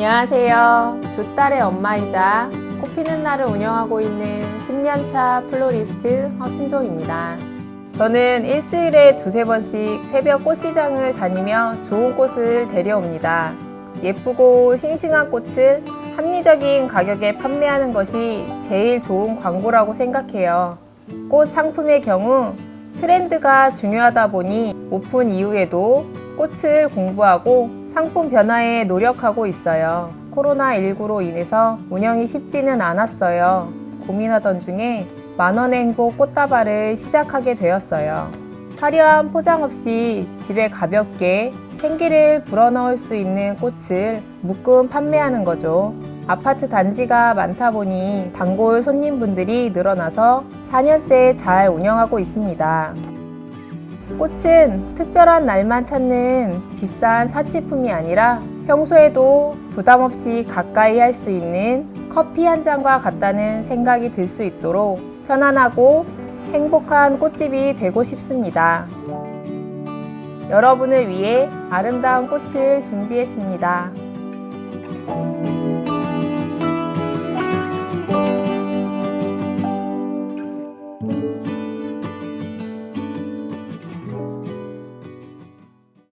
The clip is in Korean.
안녕하세요. 두 딸의 엄마이자 꽃피는 날을 운영하고 있는 10년차 플로리스트 허순종입니다. 저는 일주일에 두세 번씩 새벽 꽃시장을 다니며 좋은 꽃을 데려옵니다. 예쁘고 싱싱한 꽃을 합리적인 가격에 판매하는 것이 제일 좋은 광고라고 생각해요. 꽃 상품의 경우 트렌드가 중요하다 보니 오픈 이후에도 꽃을 공부하고 상품 변화에 노력하고 있어요. 코로나19로 인해서 운영이 쉽지는 않았어요. 고민하던 중에 만원의 행복 꽃다발을 시작하게 되었어요. 화려한 포장 없이 집에 가볍게 생기를 불어넣을 수 있는 꽃을 묶음 판매하는 거죠. 아파트 단지가 많다 보니 단골 손님분들이 늘어나서 4년째 잘 운영하고 있습니다. 꽃은 특별한 날만 찾는 비싼 사치품이 아니라 평소에도 부담 없이 가까이 할 수 있는 커피 한 잔과 같다는 생각이 들 수 있도록 편안하고 행복한 꽃집이 되고 싶습니다. 여러분을 위해 아름다운 꽃을 준비했습니다.